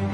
Good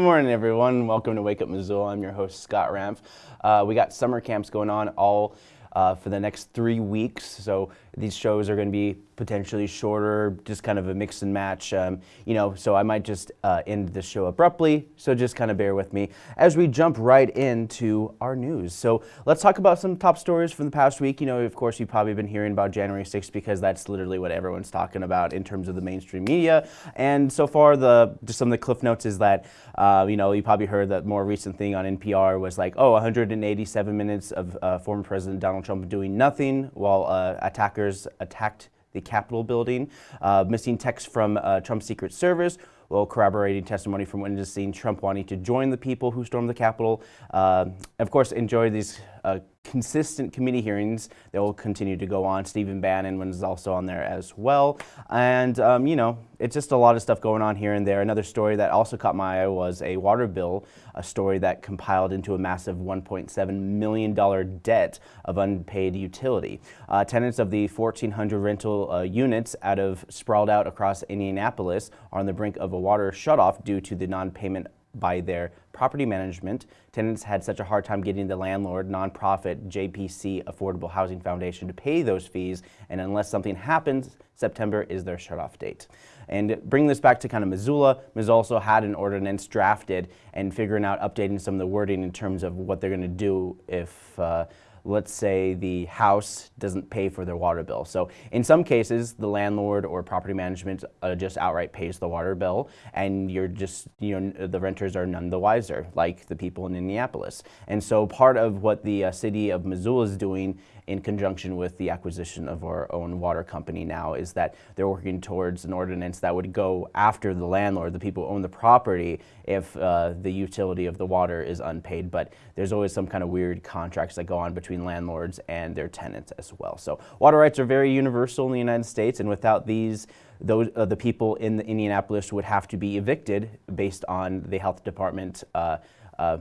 morning, everyone. Welcome to Wake Up Missoula. I'm your host, Scott Ramp. Uh, we got summer camps going on all uh, for the next three weeks. So these shows are going to be potentially shorter, just kind of a mix and match. Um, you know, so I might just uh, end the show abruptly. So just kind of bear with me as we jump right into our news. So let's talk about some top stories from the past week. You know, of course, you've probably been hearing about January 6th because that's literally what everyone's talking about in terms of the mainstream media. And so far, the just some of the cliff notes is that uh, you know you probably heard that more recent thing on NPR was like, oh, 187 minutes of uh, former President Donald Trump doing nothing while uh, attackers attacked the Capitol building. Uh, missing text from uh, Trump's Secret Service, while corroborating testimony from witnesses seeing Trump wanting to join the people who stormed the Capitol. Uh, of course, enjoy these uh, consistent committee hearings that will continue to go on. Stephen Bannon was also on there as well. And, um, you know, it's just a lot of stuff going on here and there. Another story that also caught my eye was a water bill, a story that compiled into a massive $1.7 million debt of unpaid utility. Uh, tenants of the 1,400 rental uh, units out of sprawled out across Indianapolis are on the brink of a water shutoff due to the non-payment by their property management. Tenants had such a hard time getting the landlord, nonprofit JPC Affordable Housing Foundation to pay those fees, and unless something happens, September is their shutoff date. And bring this back to kind of Missoula, Missoula also had an ordinance drafted and figuring out updating some of the wording in terms of what they're going to do if uh, let's say the house doesn't pay for their water bill. So in some cases, the landlord or property management uh, just outright pays the water bill and you're just, you know, the renters are none the wiser, like the people in Indianapolis. And so part of what the uh, city of Missoula is doing in conjunction with the acquisition of our own water company now is that they're working towards an ordinance that would go after the landlord, the people who own the property, if uh, the utility of the water is unpaid. But there's always some kind of weird contracts that go on between landlords and their tenants as well. So water rights are very universal in the United States, and without these, those, uh, the people in the Indianapolis would have to be evicted based on the health department uh, uh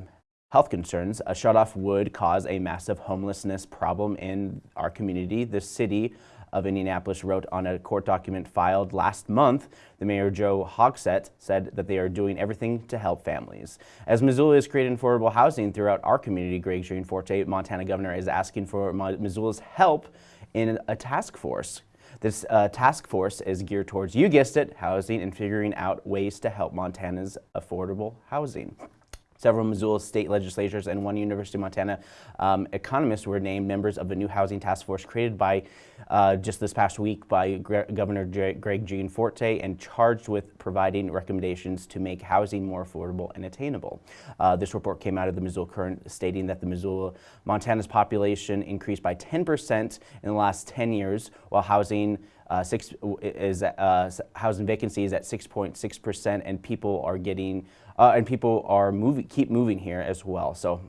health concerns, a shutoff would cause a massive homelessness problem in our community. The city of Indianapolis wrote on a court document filed last month, the mayor Joe Hogsett said that they are doing everything to help families. As Missoula is creating affordable housing throughout our community, Greg Gianforte, Montana governor, is asking for Missoula's help in a task force. This uh, task force is geared towards, you guessed it, housing and figuring out ways to help Montana's affordable housing. Several Missoula state legislatures and one University of Montana um, economists were named members of a new housing task force created by uh, just this past week by Gre Governor J Greg Gianforte and charged with providing recommendations to make housing more affordable and attainable. Uh, this report came out of the Missoula Current stating that the Missoula, Montana's population increased by 10% in the last 10 years while housing uh, six is uh, housing vacancy is at 6.6 percent, and people are getting uh, and people are moving, keep moving here as well. So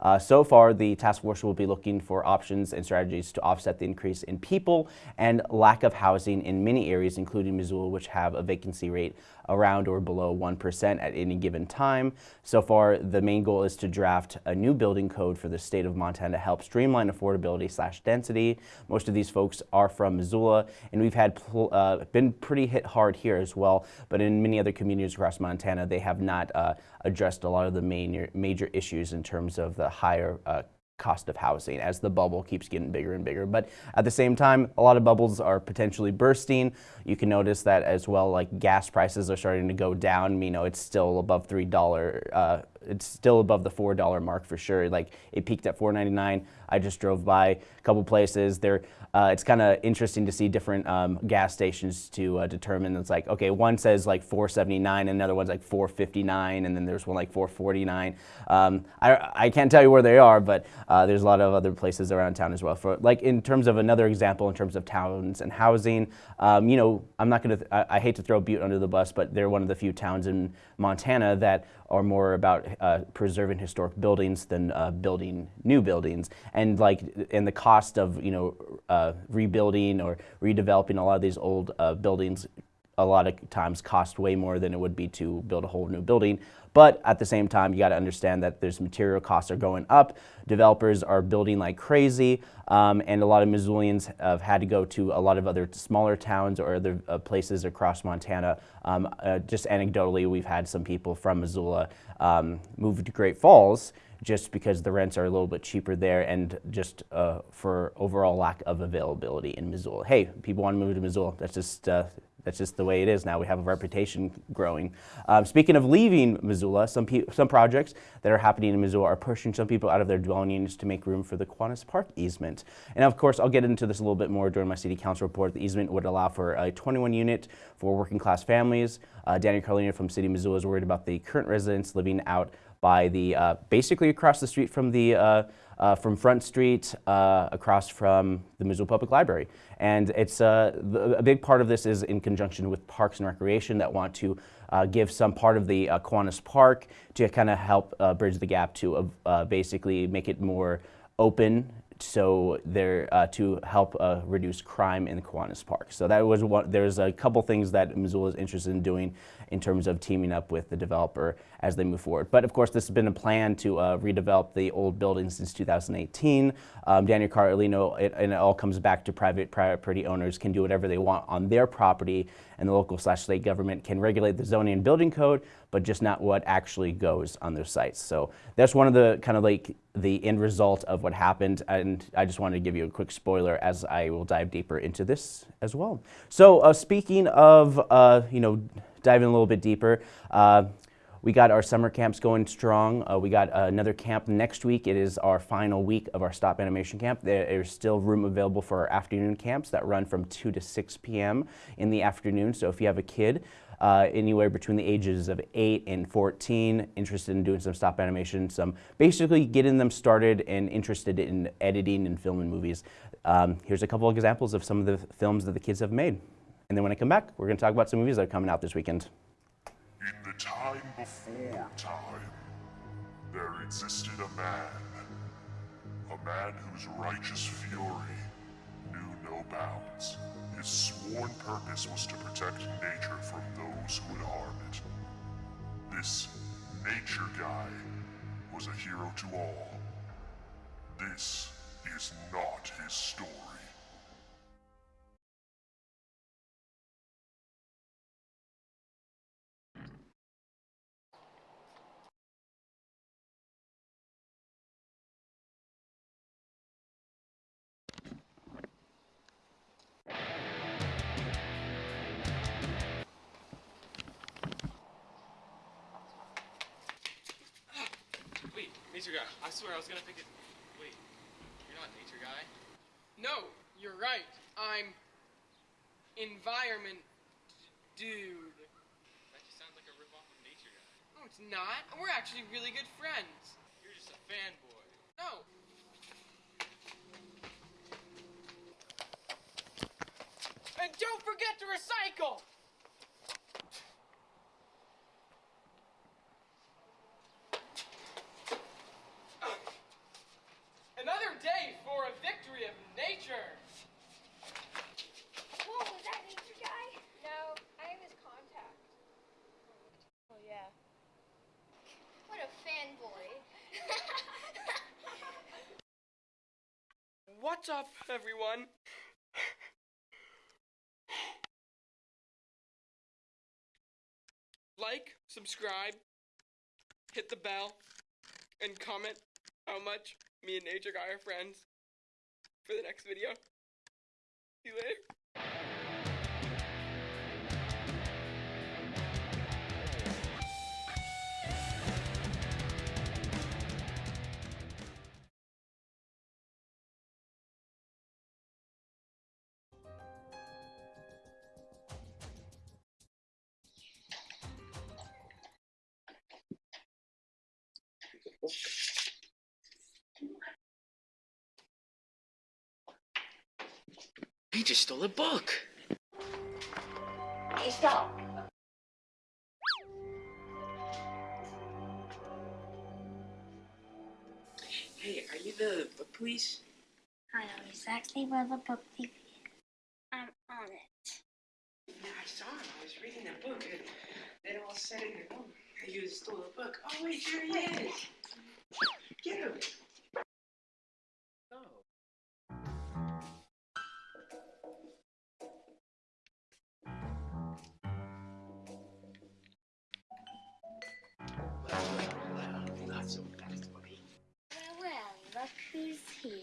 uh, so far, the task force will be looking for options and strategies to offset the increase in people and lack of housing in many areas, including Missoula, which have a vacancy rate around or below 1% at any given time. So far, the main goal is to draft a new building code for the state of Montana to help streamline affordability slash density. Most of these folks are from Missoula, and we've had uh, been pretty hit hard here as well, but in many other communities across Montana, they have not uh, addressed a lot of the main, major issues in terms of the higher uh, cost of housing as the bubble keeps getting bigger and bigger. But at the same time, a lot of bubbles are potentially bursting. You can notice that as well, like gas prices are starting to go down. You know, it's still above $3 uh, it's still above the four dollar mark for sure. Like it peaked at 4.99. I just drove by a couple places. There, uh, it's kind of interesting to see different um, gas stations to uh, determine. It's like okay, one says like 4.79, and another one's like 4.59, and then there's one like 4.49. Um, I I can't tell you where they are, but uh, there's a lot of other places around town as well. For like in terms of another example, in terms of towns and housing, um, you know, I'm not gonna. I, I hate to throw Butte under the bus, but they're one of the few towns in Montana that are more about uh, preserving historic buildings than uh, building new buildings. And like, and the cost of, you know, uh, rebuilding or redeveloping a lot of these old uh, buildings a lot of times cost way more than it would be to build a whole new building. But at the same time, you got to understand that there's material costs are going up. Developers are building like crazy, um, and a lot of Missoulians have had to go to a lot of other smaller towns or other uh, places across Montana. Um, uh, just anecdotally, we've had some people from Missoula um, move to Great Falls just because the rents are a little bit cheaper there and just uh, for overall lack of availability in Missoula. Hey, people want to move to Missoula. That's just uh, that's just the way it is now. We have a reputation growing. Um, speaking of leaving Missoula, some, some projects that are happening in Missoula are pushing some people out of their dwelling units to make room for the Kiwanis Park easement. And of course, I'll get into this a little bit more during my city council report. The easement would allow for a 21 unit for working class families. Uh, Danny Carlino from City Missoula is worried about the current residents living out by the, uh, basically across the street from the uh, uh, from Front Street uh, across from the Missoula Public Library. And it's uh, the, a big part of this is in conjunction with Parks and Recreation that want to uh, give some part of the uh, Kiwanis Park to kind of help bridge the gap to basically make it more open so there uh, to help uh, reduce crime in the Kiwanis Park. So that was one, there's a couple things that Missoula is interested in doing in terms of teaming up with the developer as they move forward. But of course, this has been a plan to uh, redevelop the old building since 2018. Um, Daniel Carlino, it, and it all comes back to private property owners can do whatever they want on their property and the local slash state government can regulate the zoning and building code, but just not what actually goes on their sites. So that's one of the kind of like the end result of what happened. And I just wanted to give you a quick spoiler as I will dive deeper into this as well. So uh, speaking of, uh, you know, diving a little bit deeper, uh, we got our summer camps going strong. Uh, we got uh, another camp next week. It is our final week of our Stop Animation Camp. There is still room available for our afternoon camps that run from 2 to 6 p.m. in the afternoon. So if you have a kid uh, anywhere between the ages of 8 and 14 interested in doing some stop animation, some basically getting them started and interested in editing and filming movies, um, here's a couple examples of some of the films that the kids have made. And then when I come back, we're going to talk about some movies that are coming out this weekend. In the time before time, there existed a man. A man whose righteous fury knew no bounds. His sworn purpose was to protect nature from those who would harm it. This nature guy was a hero to all. This is not his story. Swear I was gonna pick it. Wait, you're not nature guy? No, you're right. I'm environment dude. That just sounds like a ripoff of nature guy. No, it's not. We're actually really good friends. You're just a fanboy. No. And don't forget to recycle! Another day for a victory of nature. Whoa, was that nature guy? No, I am his contact. Oh yeah. What a fanboy. Everyone? Like, subscribe, hit the bell, and comment how much me and Nature Guy are friends for the next video. See you later. Stole a book. hey, stop. Hey, are you the book police? I know exactly where the book thief is. I'm on it. Yeah, I saw him. I was reading the book and set in your room. You stole the book. Oh wait, there he is. Get him. Who's here.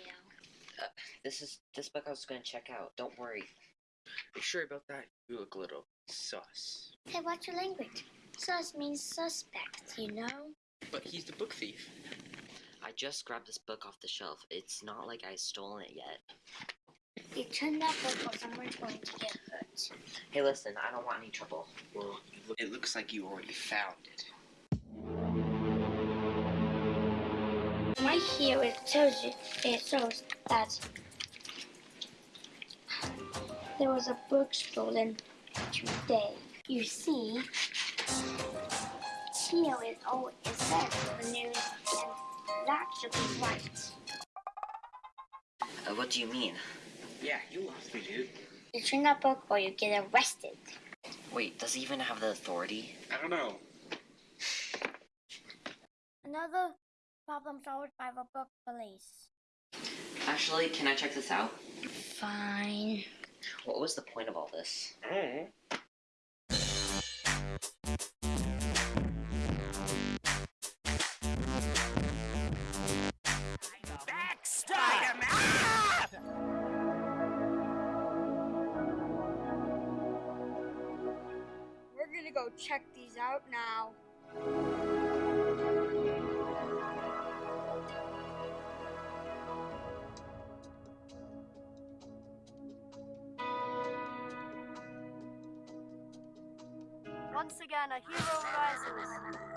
Uh, this is this book I was gonna check out. Don't worry. Are you sure about that? You look a little sus. Hey, what's your language? Sus means suspect, you know? But he's the book thief. I just grabbed this book off the shelf. It's not like I stolen it yet. You turn that book or someone's going to get hurt. Hey, listen, I don't want any trouble. Well, it looks like you already found it. Right here it shows you it shows that there was a book stolen today. You see, here it all is said in the news, and that should be right. Uh, what do you mean? Yeah, you lost me, dude. You turn that book or you get arrested. Wait, does he even have the authority? I don't know. Another problem solved by the book police. Actually, can I check this out? Fine. What was the point of all this? Oh. We're gonna go check these out now. Once again, a hero rises.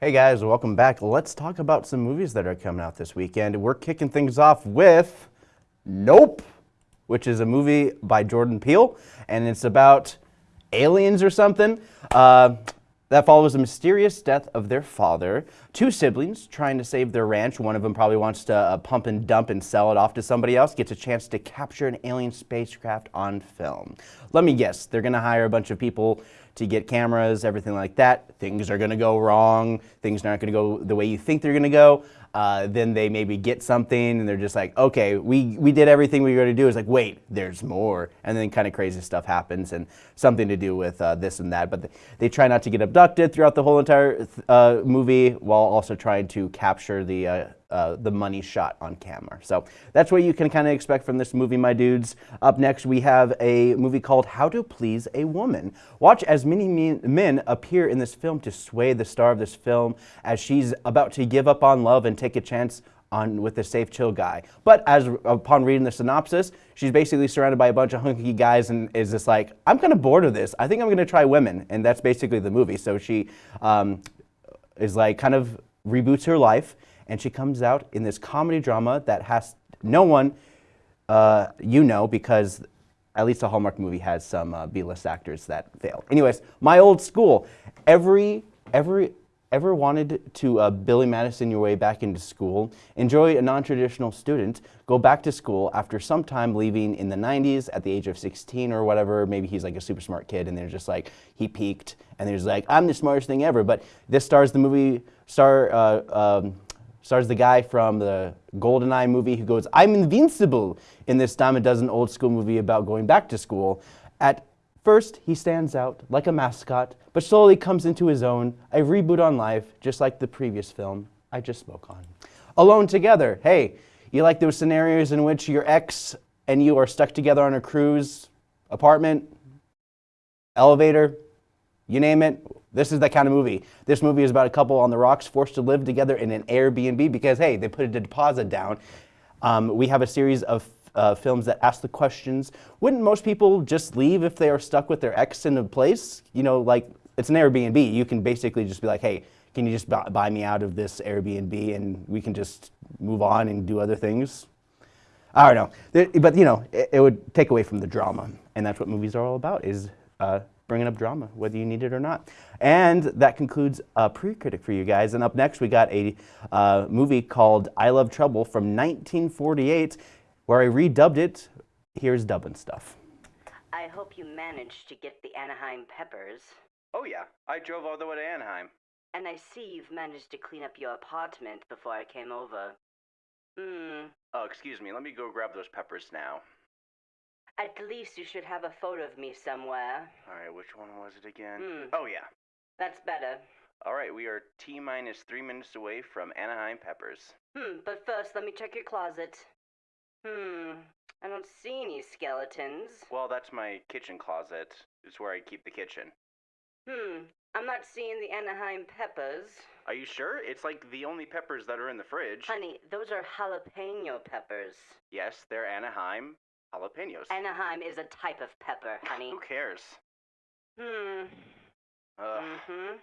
Hey guys, welcome back. Let's talk about some movies that are coming out this weekend. We're kicking things off with Nope, which is a movie by Jordan Peele, and it's about aliens or something. Uh, that follows the mysterious death of their father. Two siblings trying to save their ranch. One of them probably wants to uh, pump and dump and sell it off to somebody else. Gets a chance to capture an alien spacecraft on film. Let me guess, they're going to hire a bunch of people to get cameras, everything like that. Things are going to go wrong. Things aren't going to go the way you think they're going to go. Uh, then they maybe get something and they're just like, okay, we, we did everything we were going to do. It's like, wait, there's more. And then kind of crazy stuff happens and something to do with uh, this and that. But they, they try not to get abducted throughout the whole entire uh, movie while also trying to capture the, uh, the money shot on camera. So that's what you can kind of expect from this movie, my dudes. Up next, we have a movie called How to Please a Woman. Watch as many men- men appear in this film to sway the star of this film as she's about to give up on love and take a chance on with the safe chill guy. But as upon reading the synopsis, she's basically surrounded by a bunch of hunky guys and is just like, I'm kind of bored of this. I think I'm going to try women, and that's basically the movie. So she um, is like kind of reboots her life, and she comes out in this comedy drama that has no one uh, you know because at least a Hallmark movie has some uh, B-list actors that fail. Anyways, my old school. Every every ever wanted to uh, Billy Madison your way back into school? Enjoy a non-traditional student. Go back to school after some time leaving in the 90s at the age of 16 or whatever. Maybe he's like a super smart kid and they're just like he peaked and there's like I'm the smartest thing ever. But this stars the movie star. Uh, um, stars the guy from the GoldenEye movie who goes, I'm invincible in this dime a dozen old school movie about going back to school. At first, he stands out like a mascot, but slowly comes into his own, a reboot on life, just like the previous film I just spoke on. Alone Together, hey, you like those scenarios in which your ex and you are stuck together on a cruise, apartment, elevator, you name it. This is that kind of movie. This movie is about a couple on the rocks forced to live together in an Airbnb because, hey, they put a deposit down. Um, we have a series of uh, films that ask the questions wouldn't most people just leave if they are stuck with their ex in a place? You know, like it's an Airbnb. You can basically just be like, hey, can you just buy me out of this Airbnb and we can just move on and do other things? I don't know, but you know, it, it would take away from the drama, and that's what movies are all about: is uh, bringing up drama, whether you need it or not. And that concludes a pre-critic for you guys. And up next, we got a uh, movie called "I Love Trouble" from 1948, where I redubbed it. Here's dubbing stuff. I hope you managed to get the Anaheim Peppers. Oh yeah, I drove all the way to Anaheim. And I see you've managed to clean up your apartment before I came over. Hmm. Oh, excuse me. Let me go grab those peppers now. At least you should have a photo of me somewhere. All right, which one was it again? Hmm. Oh yeah. That's better. All right, we are t minus three minutes away from Anaheim Peppers. Hmm. But first, let me check your closet. Hmm. I don't see any skeletons. Well, that's my kitchen closet. It's where I keep the kitchen. Hmm. I'm not seeing the Anaheim Peppers. Are you sure? It's like the only peppers that are in the fridge. Honey, those are jalapeno peppers. Yes, they're Anaheim jalapenos. Anaheim is a type of pepper, honey. Who cares? Hmm. Ugh. Mm-hmm.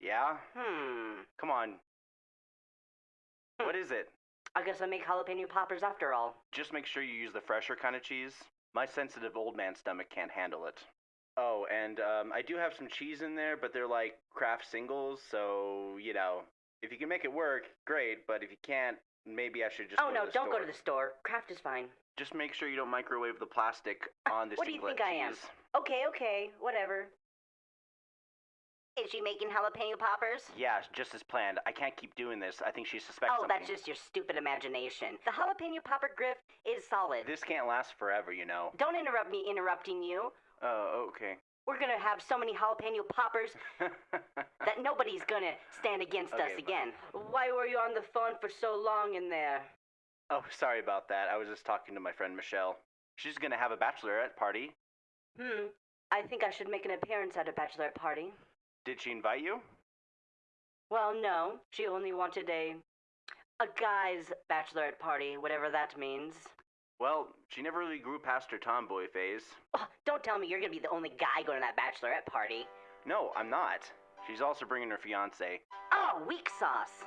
Yeah? Hmm. Come on. What is it? I guess I make jalapeno poppers after all. Just make sure you use the fresher kind of cheese. My sensitive old man stomach can't handle it. Oh, and um, I do have some cheese in there, but they're like Kraft singles, so, you know, if you can make it work, great, but if you can't, maybe I should just oh go no, to the don't store. go to the store. Kraft is fine. Just make sure you don't microwave the plastic on the what do you think I am? cheese. Okay, okay, whatever. Is she making jalapeno poppers? Yeah, just as planned. I can't keep doing this. I think she suspects Oh, something. that's just your stupid imagination. The jalapeno popper grift is solid. This can't last forever, you know. Don't interrupt me interrupting you. Oh, okay. We're gonna have so many jalapeno poppers that nobody's gonna stand against Okay, us again. Why were you on the phone for so long in there? Oh, sorry about that. I was just talking to my friend Michelle. She's gonna have a bachelorette party. Hmm. I think I should make an appearance at a bachelorette party. Did she invite you? Well, no. She only wanted a a guy's bachelorette party, whatever that means. Well, she never really grew past her tomboy phase. Oh, don't tell me you're gonna be the only guy going to that bachelorette party. No, I'm not. She's also bringing her fiance. Oh, weak sauce.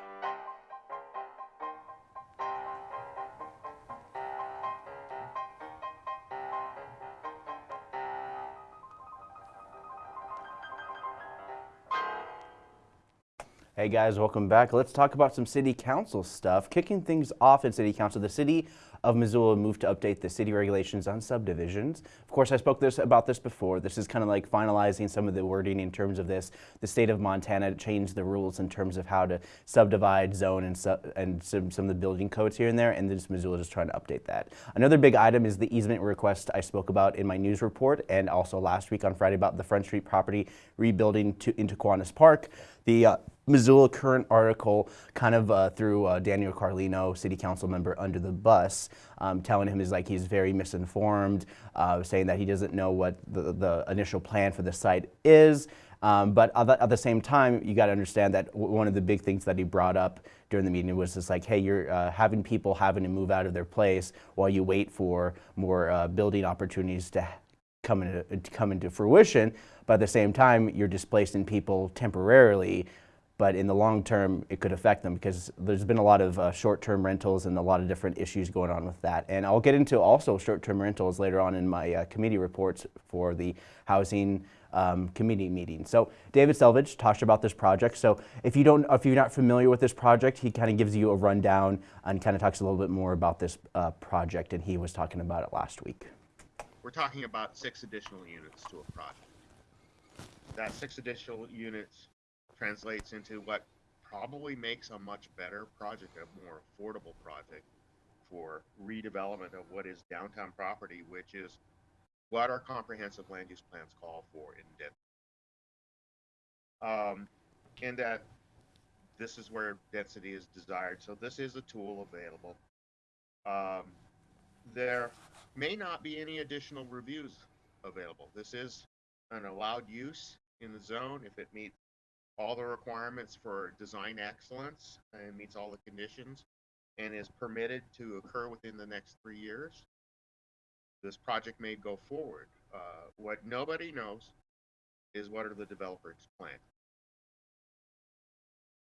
Hey guys, welcome back. Let's talk about some city council stuff. Kicking things off in city council, the city of Missoula moved to update the city regulations on subdivisions. Of course, I spoke this about this before. This is kind of like finalizing some of the wording in terms of this. The state of Montana changed the rules in terms of how to subdivide, zone, and, su- and some, some of the building codes here and there, and this Missoula is trying to update that. Another big item is the easement request I spoke about in my news report, and also last week on Friday about the Front Street property rebuilding to, into Kiwanis Park. The uh, Missoula Current article kind of uh, uh, Daniel Carlino, city council member, under the bus, um, telling him is like he's very misinformed, uh, saying that he doesn't know what the, the initial plan for the site is. Um, but at the, at the same time, you got to understand that one of the big things that he brought up during the meeting was just like, hey, you're uh, having people having to move out of their place while you wait for more uh, building opportunities to come into, to come into fruition. But at the same time, you're displacing people temporarily. But in the long term, it could affect them because there's been a lot of uh, short-term rentals and a lot of different issues going on with that. And I'll get into also short-term rentals later on in my uh, committee reports for the housing um, committee meeting. So David Selvage talked about this project. So if you don't, if you're not familiar with this project, he kind of gives you a rundown and kind of talks a little bit more about this uh, project. And he was talking about it last week. we're talking about six additional units to a project. That six additional units translates into what probably makes a much better project, a more affordable project for redevelopment of what is downtown property, which is what our comprehensive land use plans call for in density. Um, and that this is where density is desired. So this is a tool available. Um, there may not be any additional reviews available. This is an allowed use in the zone if it meets all the requirements for design excellence and meets all the conditions and is permitted to occur within the next three years. This project may go forward. Uh, what nobody knows is what are the developers' plans.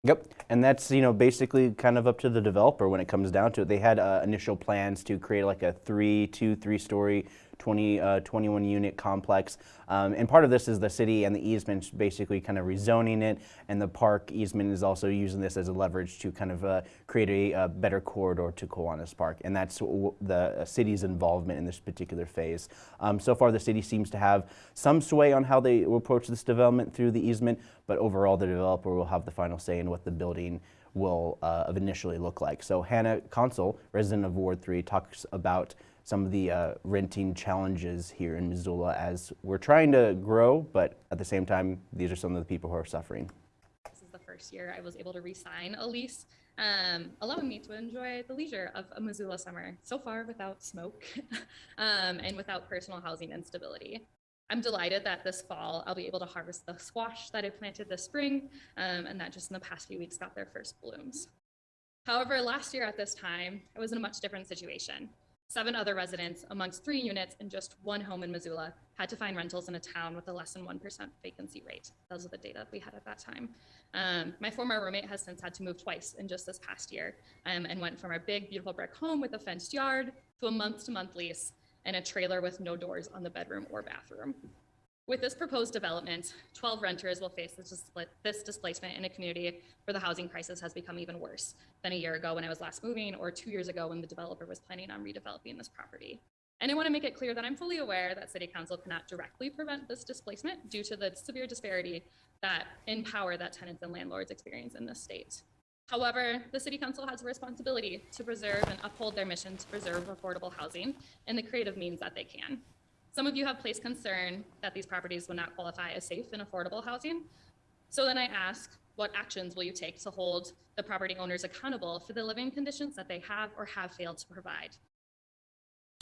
Yep, and that's you know basically kind of up to the developer when it comes down to it. They had uh, initial plans to create like a three, two, three story 20, uh, 21 unit complex. Um, and part of this is the city and the easement basically kind of rezoning it, and the park easement is also using this as a leverage to kind of uh, create a, a, better corridor to Kiwanis Park. And that's the city's involvement in this particular phase. Um, so far, the city seems to have some sway on how they approach this development through the easement, but overall, the developer will have the final say in what the building will uh, initially look like. So Hannah Consul, resident of Ward 3, talks about some of the uh, renting challenges here in Missoula as we're trying to grow, but at the same time, these are some of the people who are suffering. This is the first year I was able to re-sign a lease, um, allowing me to enjoy the leisure of a Missoula summer, so far without smoke um, and without personal housing instability. I'm delighted that this fall I'll be able to harvest the squash that I planted this spring um, and that just in the past few weeks got their first blooms. However, last year at this time, I was in a much different situation. Seven other residents amongst three units and just one home in Missoula had to find rentals in a town with a less than 1% vacancy rate. Those are the data we had at that time. Um, my former roommate has since had to move twice in just this past year um, and went from our big, beautiful brick home with a fenced yard to a month to month lease and a trailer with no doors on the bedroom or bathroom. With this proposed development, 12 renters will face this, displacement in a community where the housing crisis has become even worse than a year ago when I was last moving or two years ago when the developer was planning on redeveloping this property. And I want to make it clear that I'm fully aware that City Council cannot directly prevent this displacement due to the severe disparity that in power that tenants and landlords experience in this state. However, the City Council has a responsibility to preserve and uphold their mission to preserve affordable housing in the creative means that they can. Some of you have placed concern that these properties will not qualify as safe and affordable housing. So then I ask, what actions will you take to hold the property owners accountable for the living conditions that they have or have failed to provide?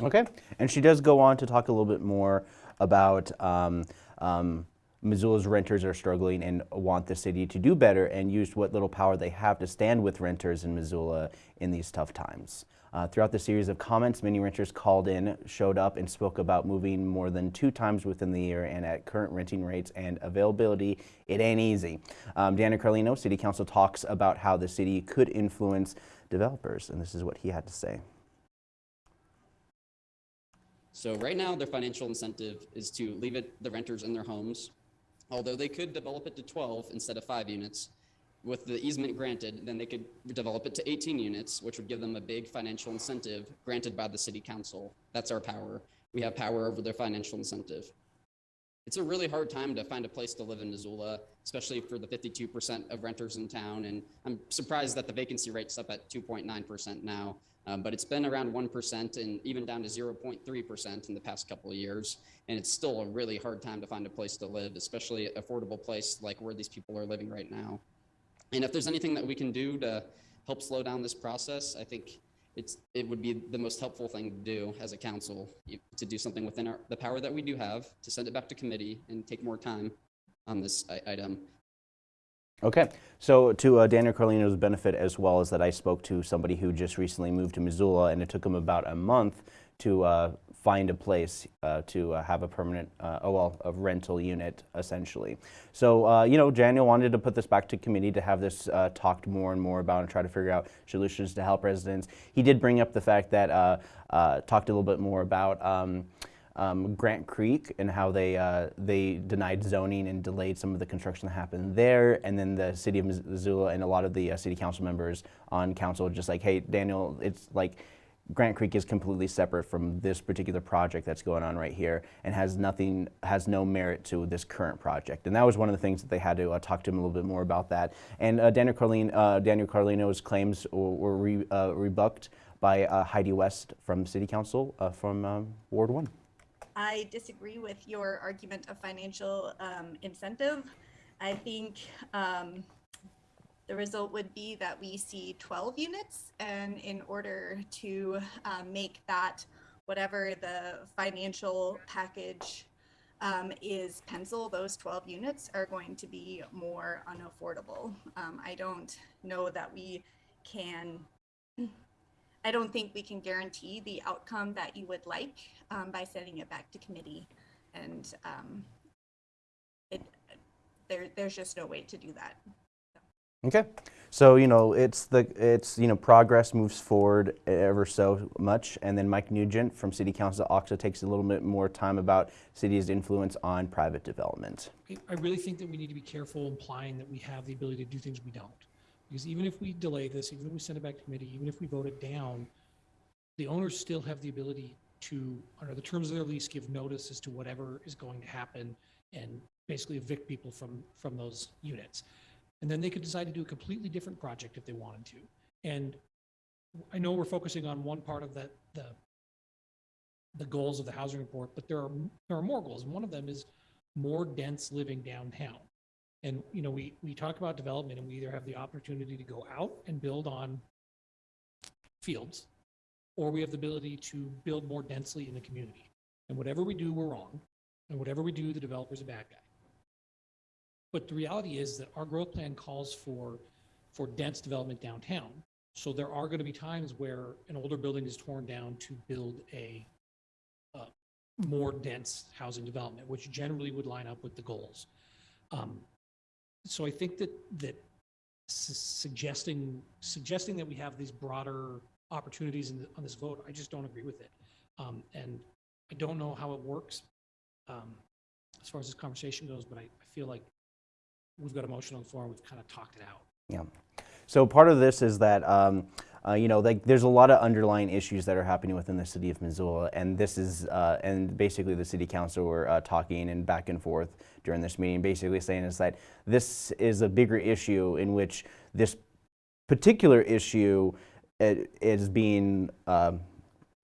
Okay, and she does go on to talk a little bit more about um, um, Missoula's renters are struggling and want the city to do better and use what little power they have to stand with renters in Missoula in these tough times. Uh, throughout the series of comments, many renters called in, showed up, and spoke about moving more than two times within the year and at current renting rates and availability, it ain't easy. Um, Daniel Carlino, City Council, talks about how the city could influence developers, and this is what he had to say. So right now, their financial incentive is to leave it the renters in their homes, although they could develop it to 12 instead of five units with the easement granted, then they could develop it to 18 units, which would give them a big financial incentive granted by the city council. That's our power. We have power over their financial incentive. It's a really hard time to find a place to live in Missoula, especially for the 52% of renters in town. And I'm surprised that the vacancy rate's up at 2.9% now, um, but it's been around 1% and even down to 0.3% in the past couple of years. And it's still a really hard time to find a place to live, especially affordable place like where these people are living right now. And if there's anything that we can do to help slow down this process, I think it's it would be the most helpful thing to do as a council to do something within our, the power that we do have to send it back to committee and take more time on this item. Okay, so to uh, Daniel Carlino's benefit as well as that I spoke to somebody who just recently moved to Missoula and it took him about a month to uh, find a place uh, to uh, have a permanent, uh, oh well, a rental unit essentially. So, uh, you know, Daniel wanted to put this back to committee to have this uh, talked more and more about and try to figure out solutions to help residents. He did bring up the fact that, uh, talked a little bit more about um, um, Grant Creek and how they uh, they denied zoning and delayed some of the construction that happened there, and then the city of Missoula and a lot of the uh, city council members on council just like, hey, Daniel, it's like Grant Creek is completely separate from this particular project that's going on right here and has nothing, has no merit to this current project. And that was one of the things that they had to uh, talk to him a little bit more about that. And uh, Daniel, Carlin, uh, Daniel Carlino's claims were re, uh, by uh, Heidi West from City Council uh, from um, Ward 1. I disagree with your argument of financial um, incentive. I think um, the result would be that we see 12 units, and in order to um, make that whatever the financial package um, is pencil, those 12 units are going to be more unaffordable. Um, I don't know that we can, I don't think we can guarantee the outcome that you would like um, by sending it back to committee. And um, it, there, there's just no way to do that. Okay, so you know it's the it's you know progress moves forward ever so much, and then Mike Nugent from City Council also takes a little bit more time about city's influence on private development. I really think that we need to be careful implying that we have the ability to do things we don't, because even if we delay this, even if we send it back to committee, even if we vote it down, the owners still have the ability to, under the terms of their lease, give notice as to whatever is going to happen and basically evict people from from those units. And then they could decide to do a completely different project if they wanted to. And I know we're focusing on one part of the, the, the goals of the housing report, but there are, there are more goals. And one of them is more dense living downtown. And, you know, we, we talk about development and we either have the opportunity to go out and build on fields, or we have the ability to build more densely in the community. And whatever we do, we're wrong. And whatever we do, the developer's a bad guy. But the reality is that our growth plan calls for, for dense development downtown. So there are going to be times where an older building is torn down to build a, uh, more dense housing development, which generally would line up with the goals. Um, so I think that that su- suggesting suggesting that we have these broader opportunities the, on this vote, I just don't agree with it. Um, and I don't know how it works um, as far as this conversation goes, but I, I feel like we've got a motion on the floor we've kind of talked it out. Yeah. So part of this is that, um, uh, you know, like there's a lot of underlying issues that are happening within the city of Missoula, and this is, uh, and basically the city council were uh, talking and back and forth during this meeting, basically saying is that this is a bigger issue in which this particular issue is being um,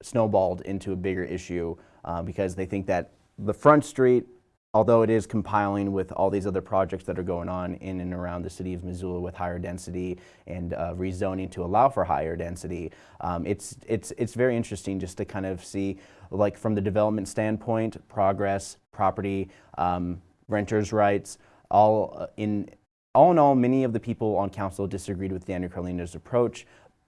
snowballed into a bigger issue uh, because they think that the front street although it is compiling with all these other projects that are going on in and around the city of Missoula with higher density and uh, rezoning to allow for higher density, um, it's, it's, it's very interesting just to kind of see, like from the development standpoint, progress, property, um, renters' rights, all uh, in all in all, many of the people on council disagreed with Daniel Carlino's approach,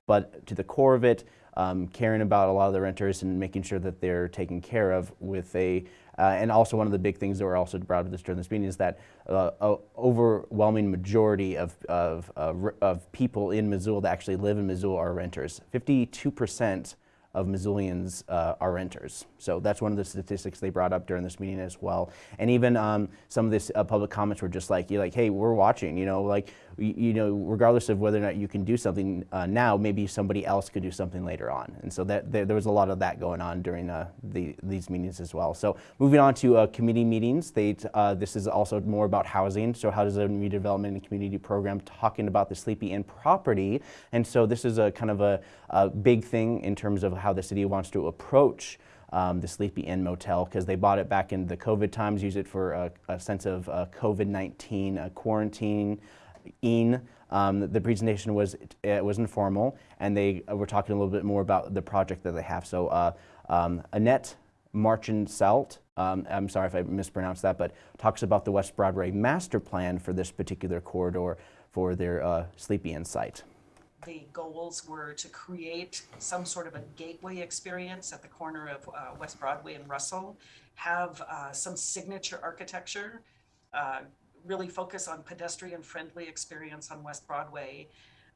but to the core of it, um, caring about a lot of the renters and making sure that they're taken care of with a uh, and also one of the big things that were also brought up this during this meeting is that uh, a overwhelming majority of, of, uh, of people in Missoula that actually live in Missoula are renters. 52 percent of Missoulians uh, are renters. So that's one of the statistics they brought up during this meeting as well. And even um, some of this uh, public comments were just like, you're like, hey, we're watching, you know, like, you, you know, regardless of whether or not you can do something uh, now, maybe somebody else could do something later on. And so that there, there was a lot of that going on during uh, the, these meetings as well. So moving on to uh, committee meetings, they, uh, this is also more about housing. So how does a redevelopment and community program talking about the Sleepy Inn property? And so this is a kind of a, a big thing in terms of how the city wants to approach um, the Sleepy Inn Motel because they bought it back in the COVID times, use it for a, a sense of uh, COVID-19 uh, quarantine. In um, the presentation was it was informal, and they uh, were talking a little bit more about the project that they have. So uh, um, Annette Marchand Selt, um, I'm sorry if I mispronounced that, but talks about the West Broadway master plan for this particular corridor for their uh, Sleepy Inn site the goals were to create some sort of a gateway experience at the corner of uh, West Broadway and Russell, have uh, some signature architecture, uh, really focus on pedestrian friendly experience on West Broadway,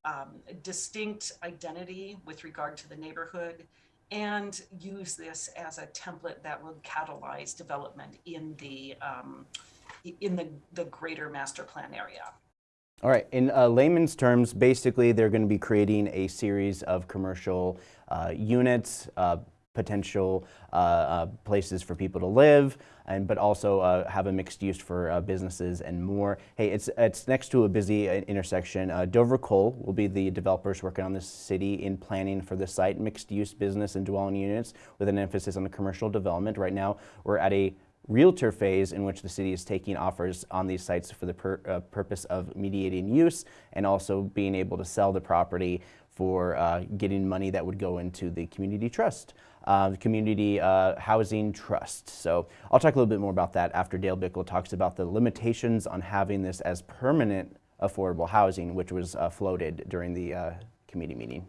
um, distinct identity with regard to the neighborhood, and use this as a template that will catalyze development in the um, in the, the greater master plan area. All right, in uh, layman's terms, basically they're going to be creating a series of commercial uh, units, uh, potential uh, uh, places for people to live, and but also uh, have a mixed use for businesses and more. Hey, it's it's next to a busy intersection. Dover Kohl will be the developers working on this city in planning for the site, mixed use business and dwelling units with an emphasis on the commercial development. Right now, we're at a realtor phase in which the city is taking offers on these sites for the pur uh, purpose of mediating use and also being able to sell the property for uh, getting money that would go into the community trust. uh, Community uh, Housing Trust. So I'll talk a little bit more about that after Dale Bickell talks about the limitations on having this as permanent affordable housing, which was uh, floated during the uh, committee meeting.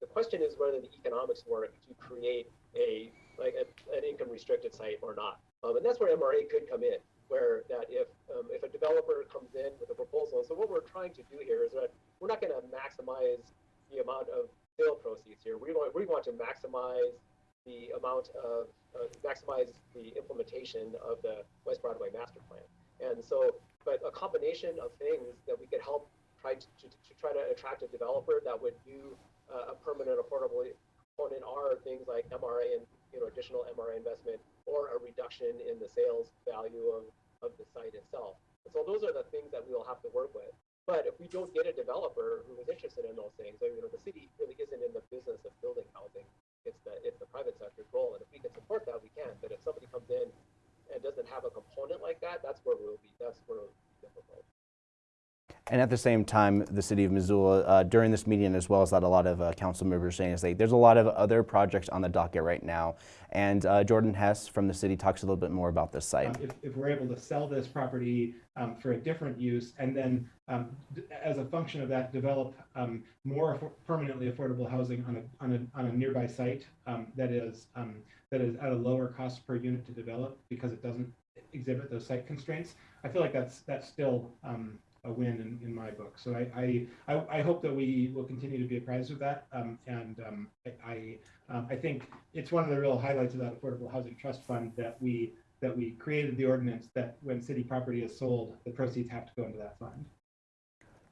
The question is whether the economics work to create a like a, an income restricted site or not. Um, and that's where MRA could come in, where that if um, if a developer comes in with a proposal, so what we're trying to do here is that we're not going to maximize the amount of sale proceeds here. We want we want to maximize the amount of uh, maximize the implementation of the West Broadway master plan. And so, but a combination of things that we could help try to, to, to try to attract a developer that would do uh, a permanent affordable component are things like MRA and you know additional MRA investment or a reduction in the sales value of, of the site itself. And so those are the things that we will have to work with. But if we don't get a developer who is interested in those things, you know, the city really isn't in the business of building housing. It's the it's the private sector's role, and if we can support that, we can. But if somebody comes in and doesn't have a component like that, that's where we'll be. That's where it'll be difficult. And at the same time, the city of Missoula, uh, during this meeting, as well as that a lot of uh, council members saying, is there's a lot of other projects on the docket right now. And uh, Jordan Hess from the city talks a little bit more about this site. Um, if, if we're able to sell this property um, for a different use and then um, as a function of that, develop um, more affor permanently affordable housing on a, on a, on a nearby site um, that is um, that is at a lower cost per unit to develop because it doesn't exhibit those site constraints. I feel like that's that's still a win in, in my book. So I, I, I, hope that we will continue to be apprised of that. Um, and um, I, I, um, I, think it's one of the real highlights of that Affordable Housing Trust Fund that we that we created the ordinance that when city property is sold, the proceeds have to go into that fund.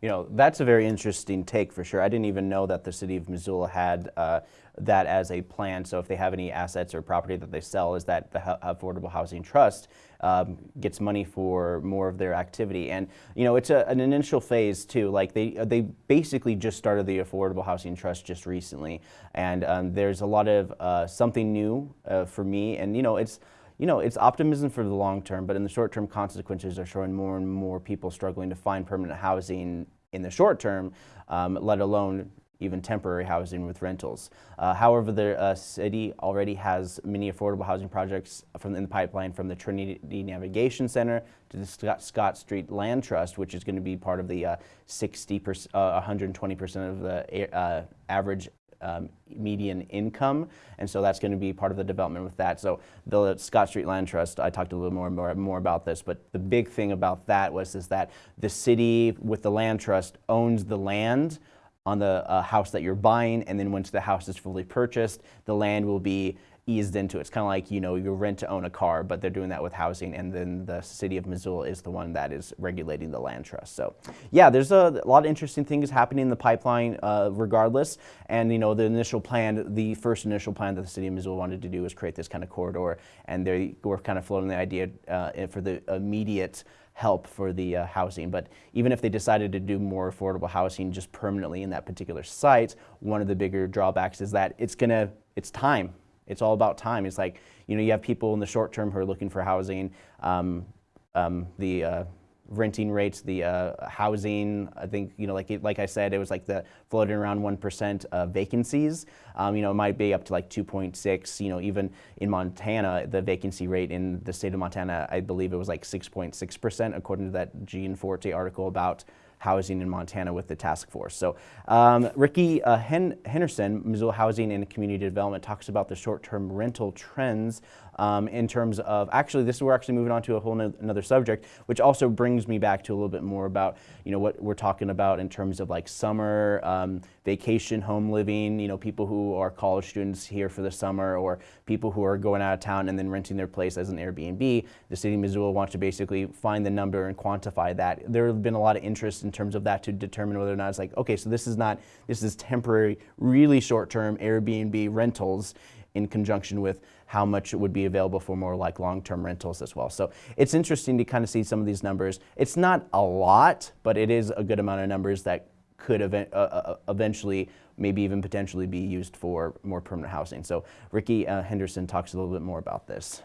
You know, that's a very interesting take for sure. I didn't even know that the city of Missoula had uh, that as a plan. So if they have any assets or property that they sell, is that the Affordable Housing Trust um, gets money for more of their activity. And, you know, it's a, an initial phase too. Like they, they basically just started the Affordable Housing Trust just recently. And um, there's a lot of uh, something new uh, for me. And, you know, it's, you know, it's optimism for the long term, but in the short term, consequences are showing more and more people struggling to find permanent housing in the short term, um, let alone even temporary housing with rentals. Uh, however, the uh, city already has many affordable housing projects from in the pipeline from the Trinity Navigation Center to the Scott, Scott Street Land Trust, which is going to be part of the uh, 60 percent, 120 percent of the uh, average um, median income, and so that's going to be part of the development with that. So the Scott Street Land Trust, I talked a little more, more, more about this, but the big thing about that was is that the city with the land trust owns the land on the uh, house that you're buying, and then once the house is fully purchased, the land will be eased into it. It's kind of like, you know, you rent to own a car, but they're doing that with housing, and then the city of Missoula is the one that is regulating the land trust. So, yeah, there's a, a lot of interesting things happening in the pipeline uh, regardless, and, you know, the initial plan, the first initial plan that the city of Missoula wanted to do was create this kind of corridor, and they were kind of floating the idea uh, for the immediate help for the uh, housing. But even if they decided to do more affordable housing just permanently in that particular site, one of the bigger drawbacks is that it's gonna, it's time. It's all about time. It's like, you know, you have people in the short term who are looking for housing. Um, um, the uh, renting rates, the uh, housing, I think, you know, like, like I said, it was like the floating around 1% uh, vacancies. Um, you know, it might be up to like 2.6, you know, even in Montana, the vacancy rate in the state of Montana, I believe it was like 6.6% according to that Gianforte article about housing in Montana with the task force. So um, Ricky uh, Hen Henderson, Missoula Housing and Community Development, talks about the short-term rental trends um, in terms of, actually this we're actually moving on to a whole no another subject, which also brings me back to a little bit more about, you know, what we're talking about in terms of like summer, um, vacation, home living, you know, people who are college students here for the summer or people who are going out of town and then renting their place as an Airbnb. The city of Missoula wants to basically find the number and quantify that. There have been a lot of interest in terms of that to determine whether or not it's like, okay, so this is not, this is temporary, really short-term Airbnb rentals in conjunction with how much it would be available for more like long-term rentals as well. So it's interesting to kind of see some of these numbers. It's not a lot, but it is a good amount of numbers that could event, uh, uh, eventually maybe even potentially be used for more permanent housing. So Ricky uh, Henderson talks a little bit more about this.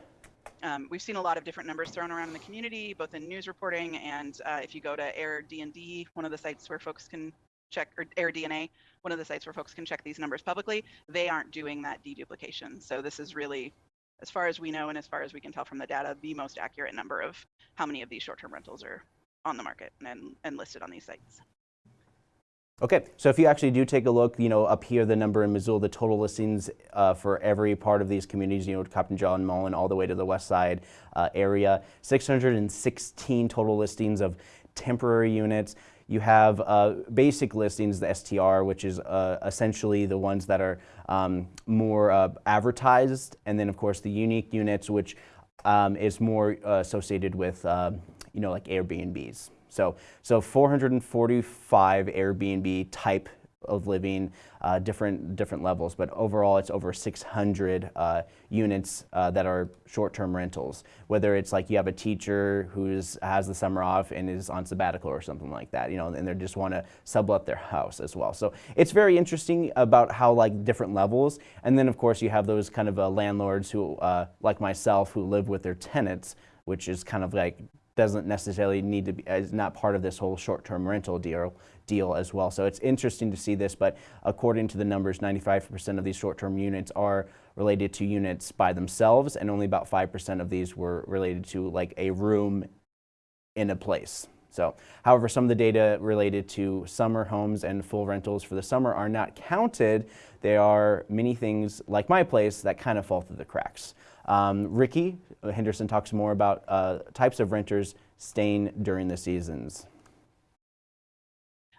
Um, we've seen a lot of different numbers thrown around in the community, both in news reporting and uh, if you go to Air D&D, one of the sites where folks can check or AirDNA, one of the sites where folks can check these numbers publicly, they aren't doing that deduplication. So this is really, as far as we know and as far as we can tell from the data, the most accurate number of how many of these short-term rentals are on the market and, and listed on these sites. Okay, so if you actually do take a look, you know, up here, the number in Missoula, the total listings uh, for every part of these communities, you know, Captain John Mullan all the way to the west side uh, area, 616 total listings of temporary units. You have uh, basic listings, the STR, which is uh, essentially the ones that are um, more uh, advertised, and then of course the unique units, which um, is more uh, associated with, you know, like Airbnbs. So, so 445 Airbnb type of living, uh, different different levels, but overall it's over 600 uh, units uh, that are short-term rentals. Whether it's like you have a teacher who has the summer off and is on sabbatical or something like that, you know, and they just want to sublet their house as well. So it's very interesting about how like different levels, and then of course you have those kind of uh, landlords who, uh, like myself, who live with their tenants, which is kind of like doesn't necessarily need to be, is not part of this whole short-term rental deal, deal as well. So it's interesting to see this, but according to the numbers, 95% of these short-term units are related to units by themselves, and only about 5% of these were related to like a room in a place. So, however, some of the data related to summer homes and full rentals for the summer are not counted. There are many things like my place that kind of fall through the cracks. Um, Ricky Henderson talks more about uh, types of renters staying during the seasons.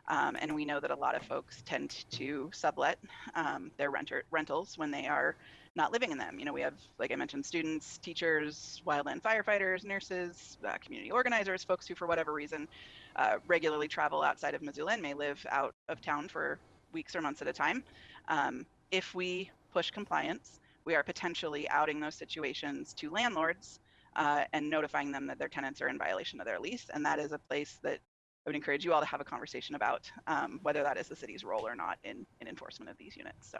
Um, and we know that a lot of folks tend to sublet um, their renter rentals when they are not living in them. You know, we have, like I mentioned, students, teachers, wildland firefighters, nurses, uh, community organizers, folks who, for whatever reason, uh, regularly travel outside of Missoula and may live out of town for weeks or months at a time. Um, if we push compliance, we are potentially outing those situations to landlords uh, and notifying them that their tenants are in violation of their lease. And that is a place that I would encourage you all to have a conversation about um, whether that is the city's role or not in, in enforcement of these units. So.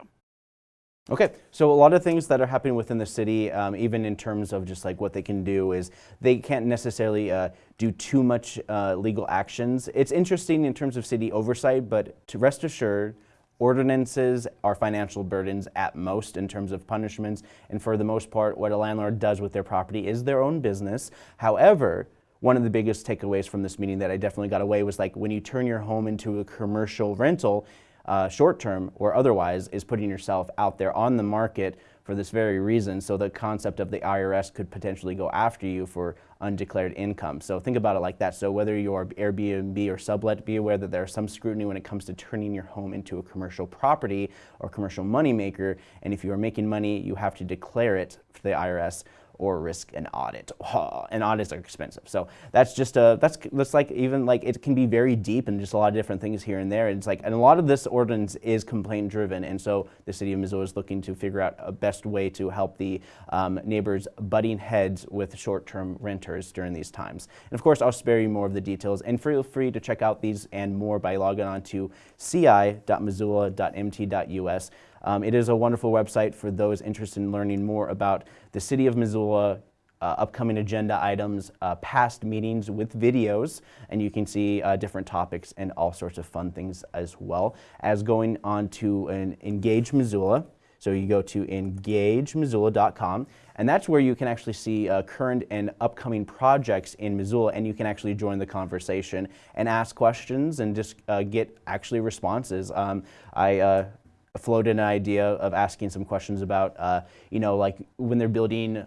Okay, so a lot of things that are happening within the city, um, even in terms of just like what they can do, is they can't necessarily uh, do too much uh, legal actions. It's interesting in terms of city oversight, but to rest assured, Ordinances are financial burdens at most in terms of punishments, and for the most part, what a landlord does with their property is their own business. However, one of the biggest takeaways from this meeting that I definitely got away was like when you turn your home into a commercial rental, uh, short term or otherwise, is putting yourself out there on the market for this very reason. So the concept of the IRS could potentially go after you for undeclared income. So think about it like that. So whether you're Airbnb or sublet, be aware that there's some scrutiny when it comes to turning your home into a commercial property or commercial moneymaker. And if you are making money, you have to declare it to the IRS or risk an audit. Oh, and audits are expensive. So that's just a, that's, that's like even like it can be very deep and just a lot of different things here and there. And it's like, and a lot of this ordinance is complaint driven. And so the city of Missoula is looking to figure out a best way to help the um, neighbors butting heads with short-term renters during these times. And of course, I'll spare you more of the details and feel free to check out these and more by logging on to ci.missoula.mt.us. Um, it is a wonderful website for those interested in learning more about the City of Missoula, uh, upcoming agenda items, uh, past meetings with videos, and you can see uh, different topics and all sorts of fun things as well as going on to an Engage Missoula. So you go to engagemissoula.com, and that's where you can actually see uh, current and upcoming projects in Missoula, and you can actually join the conversation and ask questions and just uh, get actually responses. Um, I uh, floated an idea of asking some questions about, uh, you know, like when they're building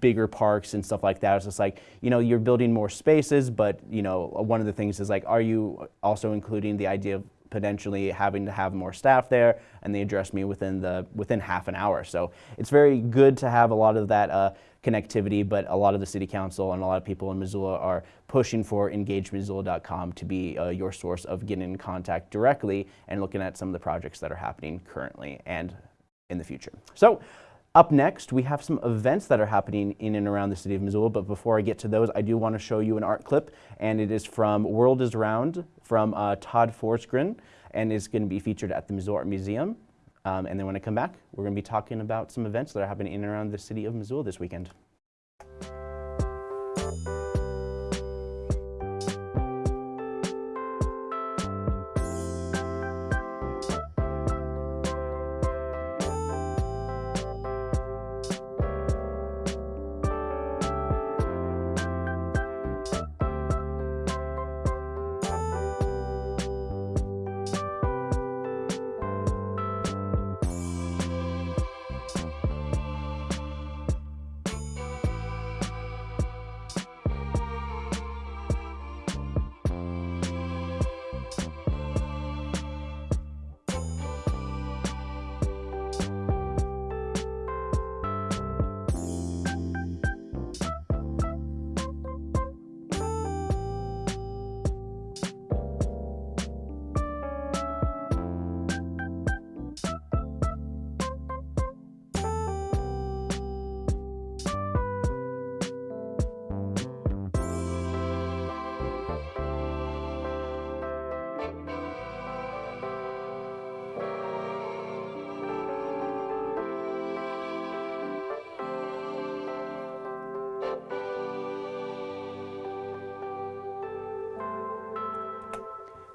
bigger parks and stuff like that. It's just like, you know, you're building more spaces, but, you know, one of the things is like, are you also including the idea of potentially having to have more staff there and they addressed me within the within half an hour so it's very good to have a lot of that uh, connectivity but a lot of the city council and a lot of people in Missoula are pushing for engagemissoula.com to be uh, your source of getting in contact directly and looking at some of the projects that are happening currently and in the future so up next, we have some events that are happening in and around the city of Missoula, but before I get to those, I do want to show you an art clip, and it is from World is Round from uh, Todd Forsgren, and is going to be featured at the Missoula Art Museum. Um, and then when I come back, we're going to be talking about some events that are happening in and around the city of Missoula this weekend.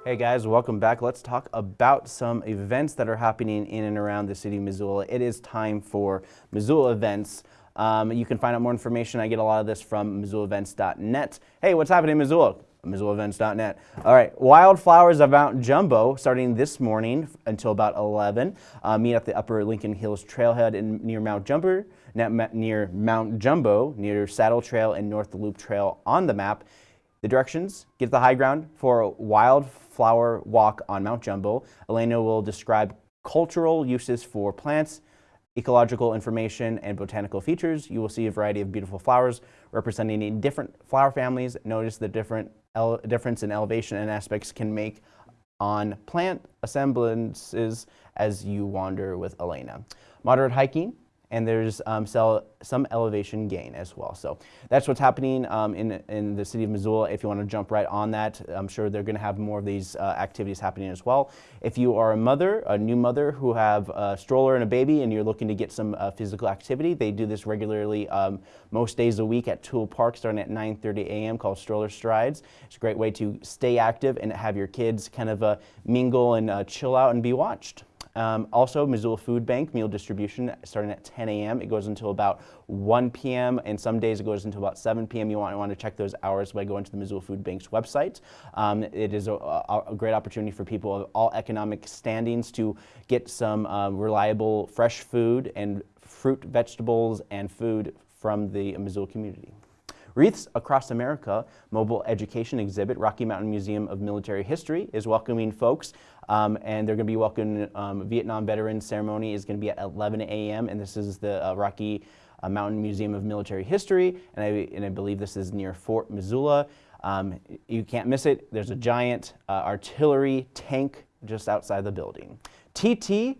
Hey guys, welcome back. Let's talk about some events that are happening in and around the city of Missoula. It is time for Missoula events. Um, you can find out more information. I get a lot of this from MissoulaEvents.net. Hey, what's happening in Missoula? MissoulaEvents.net. All right, Wildflowers of Mount Jumbo starting this morning until about 11. Uh, meet at the Upper Lincoln Hills Trailhead in, near Mount Jumbo, near Mount Jumbo, near Saddle Trail and North Loop Trail on the map. The directions, get the high ground for a wildflower walk on Mount Jumbo. Elena will describe cultural uses for plants, ecological information, and botanical features. You will see a variety of beautiful flowers representing different flower families. Notice the different difference in elevation and aspects can make on plant assemblances as you wander with Elena. Moderate hiking, and there's um, some elevation gain as well. So that's what's happening um, in, in the city of Missoula. If you want to jump right on that, I'm sure they're going to have more of these uh, activities happening as well. If you are a mother, a new mother who have a stroller and a baby and you're looking to get some uh, physical activity, they do this regularly um, most days a week at Tool Park starting at 9.30 a.m. called Stroller Strides. It's a great way to stay active and have your kids kind of uh, mingle and uh, chill out and be watched. Um, also, Missoula Food Bank meal distribution starting at 10 a.m. It goes until about 1 p.m. and some days it goes until about 7 p.m. You want, want to check those hours by going to the Missoula Food Bank's website. Um, it is a, a, a, great opportunity for people of all economic standings to get some um, reliable fresh food and fruit, vegetables, and food from the Missoula community. Wreaths Across America mobile education exhibit, Rocky Mountain Museum of Military History, is welcoming folks um, and they're going to be welcoming um, Vietnam Veterans Ceremony is going to be at 11 a.m. and this is the uh, Rocky uh, Mountain Museum of Military History and I, and I believe this is near Fort Missoula. Um, you can't miss it. There's a giant uh, artillery tank just outside the building. TT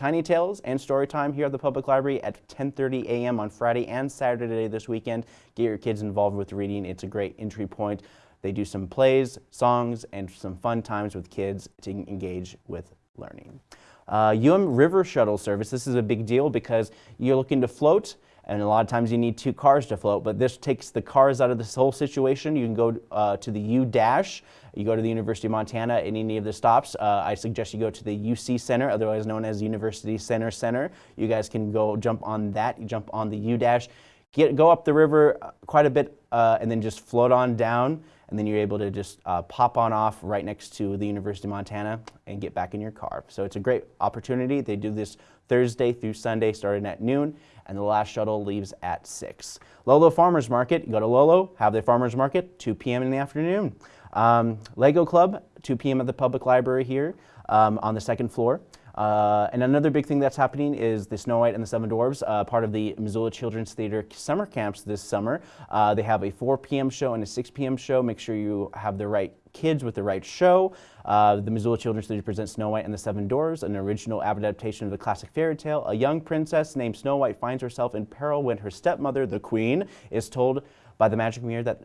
Tiny Tales and Storytime here at the Public Library at 10.30 a.m. on Friday and Saturday this weekend. Get your kids involved with reading. It's a great entry point. They do some plays, songs, and some fun times with kids to engage with learning. Uh, UM River Shuttle Service, this is a big deal because you're looking to float and a lot of times you need two cars to float, but this takes the cars out of this whole situation. You can go uh, to the U-Dash, you go to the University of Montana at any of the stops. Uh, I suggest you go to the UC Center, otherwise known as University Center Center. You guys can go jump on that, you jump on the U-Dash, get, go up the river uh, quite a bit, uh, and then just float on down and then you're able to just uh, pop on off right next to the University of Montana and get back in your car. So it's a great opportunity. They do this Thursday through Sunday starting at noon, and the last shuttle leaves at 6. Lolo Farmers Market, you go to Lolo, have the Farmers Market, 2 p.m. in the afternoon. Um, Lego Club, 2 p.m. at the public library here um, on the second floor. Uh, and another big thing that's happening is the Snow White and the Seven Dwarfs, uh, part of the Missoula Children's Theater summer camps this summer. Uh, they have a 4 p.m. show and a 6 p.m. show. Make sure you have the right kids with the right show. Uh, the Missoula Children's Theater presents Snow White and the Seven Dwarfs, an original adaptation of the classic fairy tale. A young princess named Snow White finds herself in peril when her stepmother, the queen, is told by the magic mirror that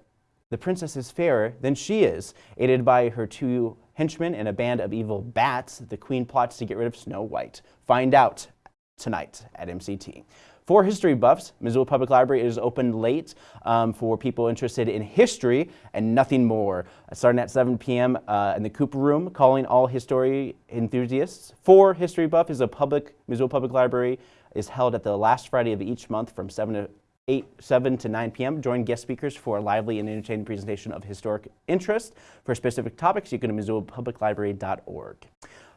the princess is fairer than she is. Aided by her two henchmen and a band of evil bats, the queen plots to get rid of Snow White. Find out tonight at MCT. For history buffs, Missoula Public Library is open late um, for people interested in history and nothing more. Starting at 7 p.m. Uh, in the Cooper Room, calling all history enthusiasts. For History Buff is a public, Missoula Public Library is held at the last Friday of each month from 7 to 8, 7 to 9 p.m. Join guest speakers for a lively and entertaining presentation of historic interest. For specific topics, you can go to MissoulaPublicLibrary.org.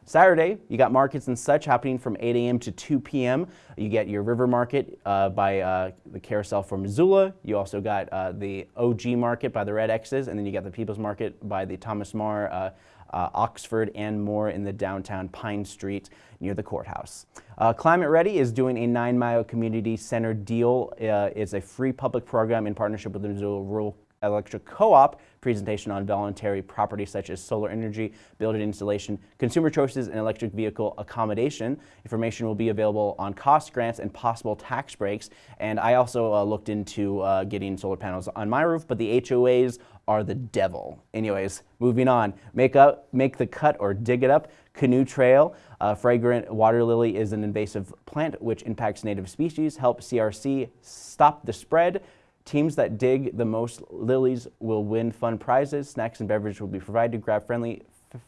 Saturday, you got markets and such happening from 8 a.m. to 2 p.m. You get your River Market uh, by uh, the Carousel for Missoula. You also got uh, the OG Market by the Red X's, and then you got the People's Market by the Thomas More uh, uh, Oxford, and more in the downtown Pine Street near the courthouse. Uh, Climate Ready is doing a Nine Mile Community Center deal. It's a free public program in partnership with the Missoula Rural Electric Co-op presentation on voluntary property such as solar energy, building installation, consumer choices, and electric vehicle accommodation. Information will be available on cost grants and possible tax breaks. And I also uh, looked into uh, getting solar panels on my roof, but the HOAs are the devil. Anyways, moving on. Make, up, make the cut or dig it up. Canoe Trail. Uh, fragrant water lily is an invasive plant which impacts native species. Help CRC stop the spread. Teams that dig the most lilies will win fun prizes. Snacks and beverages will be provided. To grab friendly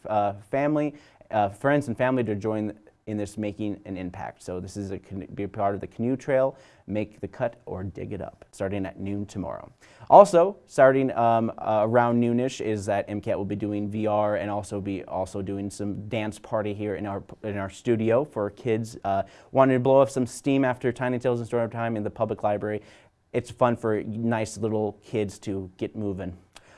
uh, family, uh, friends and family to join in this making an impact. So this is a be part of the canoe trail, make the cut or dig it up, starting at noon tomorrow. Also, starting um, uh, around noonish is that MCAT will be doing VR and also be also doing some dance party here in our in our studio for kids uh, wanting to blow off some steam after Tiny Tales and Story Time in the public library. It's fun for nice little kids to get moving.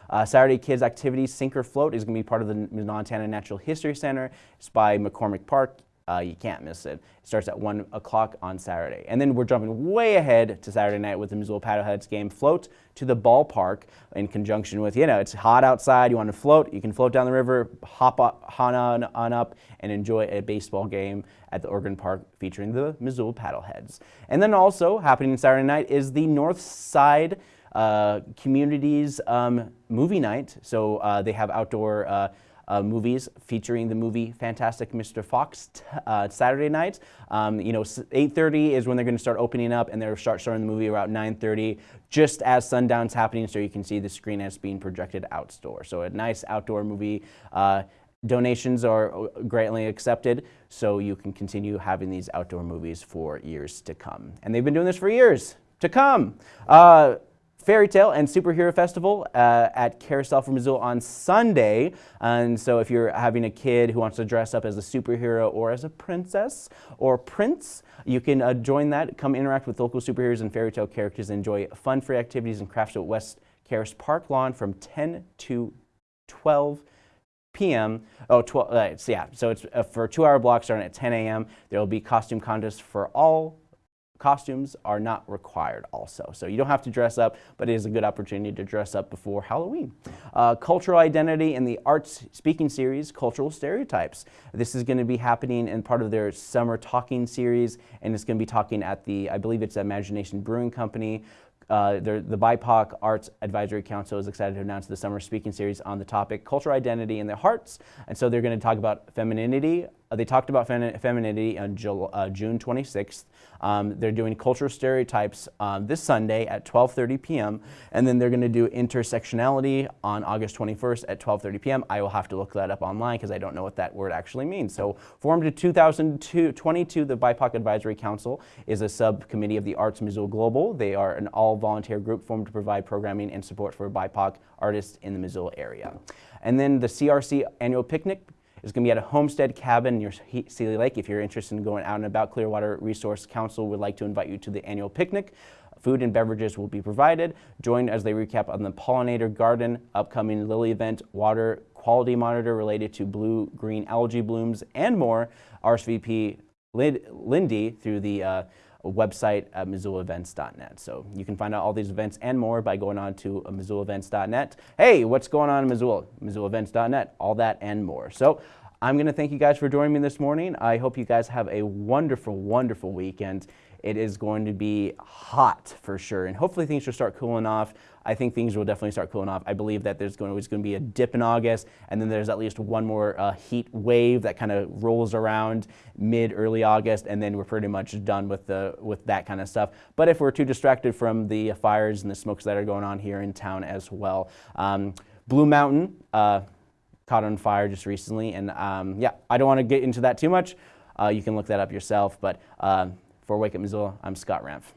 Uh, Saturday Kids Activities Sink or Float is going to be part of the Montana Natural History Center. It's by McCormick Park. Uh, you can't miss it. It starts at 1 o'clock on Saturday. And then we're jumping way ahead to Saturday night with the Missoula Paddleheads game. Float to the ballpark in conjunction with, you know, it's hot outside, you want to float, you can float down the river, hop on, on up, and enjoy a baseball game at the Ogren Park featuring the Missoula Paddleheads. And then also happening Saturday night is the North Side uh, Communities um, movie night. So uh, they have outdoor uh, movies featuring the movie Fantastic Mr. Fox uh, Saturday nights. Um, you know, 8.30 is when they're going to start opening up and they'll start starting the movie around 9.30 just as sundown's happening so you can see the screen as being projected outdoor. So a nice outdoor movie. Uh, donations are uh, greatly accepted so you can continue having these outdoor movies for years to come. And they've been doing this for years to come. Uh, Fairy Tale and Superhero Festival uh, at Carousel for Missoula on Sunday. And so if you're having a kid who wants to dress up as a superhero or as a princess or prince, you can uh, join that. Come interact with local superheroes and fairy tale characters. And enjoy fun free activities and crafts at West Caras Park Lawn from 10 to 12 p.m. Oh, 12, uh, so yeah, so it's uh, for two-hour block starting at 10 a.m. There will be costume contests for all costumes are not required also. So you don't have to dress up, but it is a good opportunity to dress up before Halloween. Uh, cultural identity in the arts speaking series, Cultural Stereotypes. This is going to be happening in part of their summer talking series, and it's going to be talking at the, I believe it's Imagination Brewing Company. Uh, the, the BIPOC Arts Advisory Council is excited to announce the summer speaking series on the topic cultural identity in their hearts. And so they're going to talk about femininity. Uh, they talked about fem femininity on uh, June 26th. Um, they're doing cultural stereotypes um, this Sunday at 12.30 p.m. And then they're going to do intersectionality on August 21st at 12.30 p.m. I will have to look that up online because I don't know what that word actually means. So formed in 2022, the BIPOC Advisory Council is a subcommittee of the Arts Missoula Global. They are an all-volunteer group formed to provide programming and support for BIPOC artists in the Missoula area. And then the CRC annual picnic it's going to be at a homestead cabin near Seeley Lake. If you're interested in going out and about, Clearwater Resource Council would like to invite you to the annual picnic. Food and beverages will be provided. Join as they recap on the pollinator garden, upcoming lily event, water quality monitor related to blue-green algae blooms, and more. RSVP Lindy through the uh, website at MissoulaEvents.net. So you can find out all these events and more by going on to MissoulaEvents.net. Hey, what's going on in Missoula? MissoulaEvents.net, all that and more. So I'm going to thank you guys for joining me this morning. I hope you guys have a wonderful, wonderful weekend. It is going to be hot for sure, and hopefully things will start cooling off. I think things will definitely start cooling off. I believe that there's going to, always going to be a dip in August, and then there's at least one more uh, heat wave that kind of rolls around mid early August, and then we're pretty much done with the with that kind of stuff. But if we're too distracted from the fires and the smokes that are going on here in town as well, um, Blue Mountain. Uh, caught on fire just recently, and um, yeah, I don't want to get into that too much. Uh, you can look that up yourself, but uh, for Wake Up Missoula, I'm Scott Ramph.